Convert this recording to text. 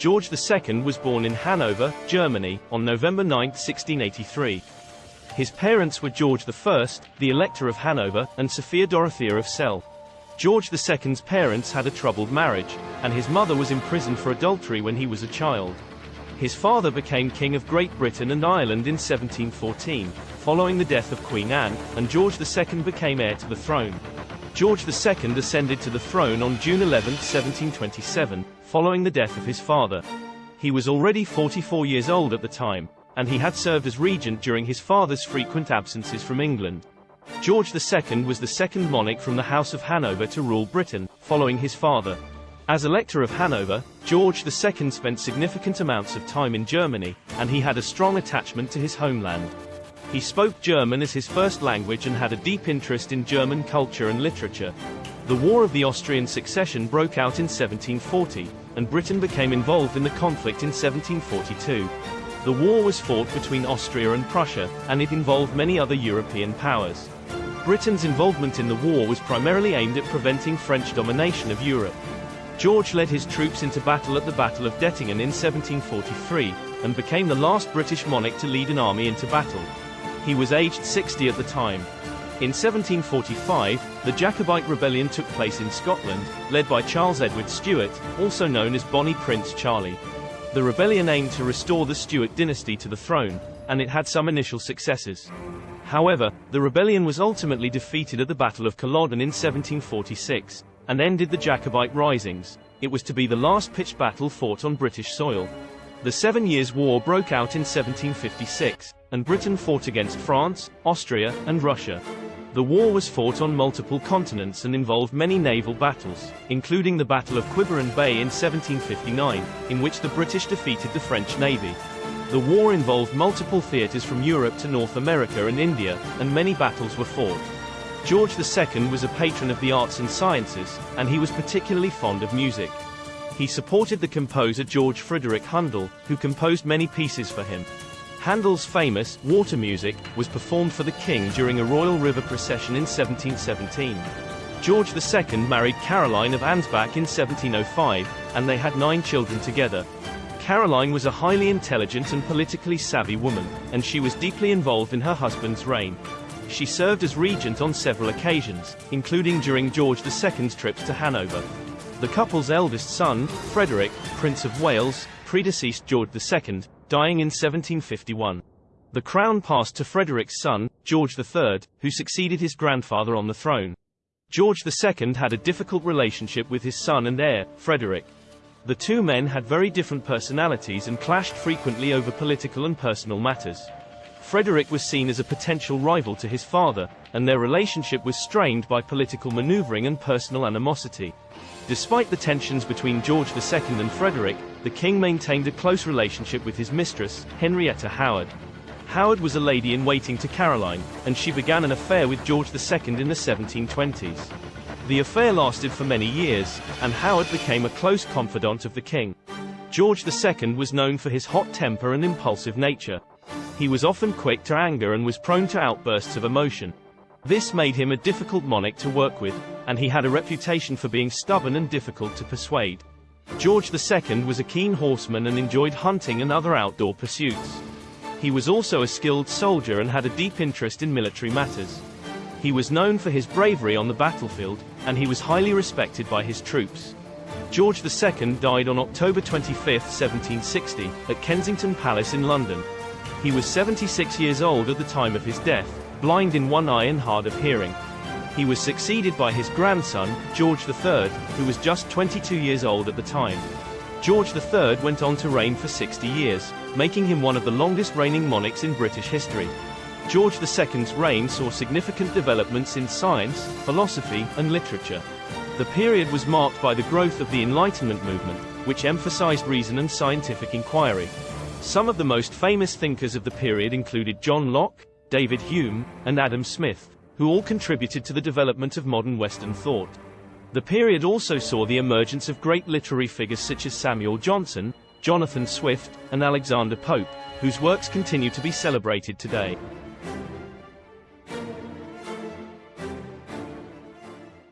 George II was born in Hanover, Germany, on November 9, 1683. His parents were George I, the Elector of Hanover, and Sophia Dorothea of Celle. George II's parents had a troubled marriage, and his mother was imprisoned for adultery when he was a child. His father became King of Great Britain and Ireland in 1714, following the death of Queen Anne, and George II became heir to the throne. George II ascended to the throne on June 11, 1727, following the death of his father. He was already 44 years old at the time, and he had served as regent during his father's frequent absences from England. George II was the second monarch from the House of Hanover to rule Britain, following his father. As Elector of Hanover, George II spent significant amounts of time in Germany, and he had a strong attachment to his homeland. He spoke German as his first language and had a deep interest in German culture and literature. The War of the Austrian Succession broke out in 1740, and Britain became involved in the conflict in 1742. The war was fought between Austria and Prussia, and it involved many other European powers. Britain's involvement in the war was primarily aimed at preventing French domination of Europe. George led his troops into battle at the Battle of Dettingen in 1743, and became the last British monarch to lead an army into battle. He was aged 60 at the time. In 1745, the Jacobite rebellion took place in Scotland, led by Charles Edward Stuart, also known as Bonnie Prince Charlie. The rebellion aimed to restore the Stuart dynasty to the throne, and it had some initial successes. However, the rebellion was ultimately defeated at the Battle of Culloden in 1746, and ended the Jacobite risings. It was to be the last pitched battle fought on British soil. The Seven Years' War broke out in 1756, and Britain fought against France, Austria, and Russia. The war was fought on multiple continents and involved many naval battles, including the Battle of Quiberon Bay in 1759, in which the British defeated the French Navy. The war involved multiple theaters from Europe to North America and India, and many battles were fought. George II was a patron of the arts and sciences, and he was particularly fond of music. He supported the composer George Frideric Handel, who composed many pieces for him. Handel's famous water music was performed for the king during a royal river procession in 1717. George II married Caroline of Ansbach in 1705, and they had nine children together. Caroline was a highly intelligent and politically savvy woman, and she was deeply involved in her husband's reign. She served as regent on several occasions, including during George II's trips to Hanover. The couple's eldest son, Frederick, Prince of Wales, predeceased George II, dying in 1751. The crown passed to Frederick's son, George III, who succeeded his grandfather on the throne. George II had a difficult relationship with his son and heir, Frederick. The two men had very different personalities and clashed frequently over political and personal matters. Frederick was seen as a potential rival to his father, and their relationship was strained by political maneuvering and personal animosity. Despite the tensions between George II and Frederick, the king maintained a close relationship with his mistress, Henrietta Howard. Howard was a lady-in-waiting to Caroline, and she began an affair with George II in the 1720s. The affair lasted for many years, and Howard became a close confidant of the king. George II was known for his hot temper and impulsive nature. He was often quick to anger and was prone to outbursts of emotion. This made him a difficult monarch to work with, and he had a reputation for being stubborn and difficult to persuade. George II was a keen horseman and enjoyed hunting and other outdoor pursuits. He was also a skilled soldier and had a deep interest in military matters. He was known for his bravery on the battlefield, and he was highly respected by his troops. George II died on October 25, 1760, at Kensington Palace in London. He was 76 years old at the time of his death, blind in one eye and hard of hearing. He was succeeded by his grandson, George III, who was just 22 years old at the time. George III went on to reign for 60 years, making him one of the longest reigning monarchs in British history. George II's reign saw significant developments in science, philosophy, and literature. The period was marked by the growth of the Enlightenment movement, which emphasized reason and scientific inquiry. Some of the most famous thinkers of the period included John Locke, David Hume, and Adam Smith, who all contributed to the development of modern Western thought. The period also saw the emergence of great literary figures such as Samuel Johnson, Jonathan Swift, and Alexander Pope, whose works continue to be celebrated today.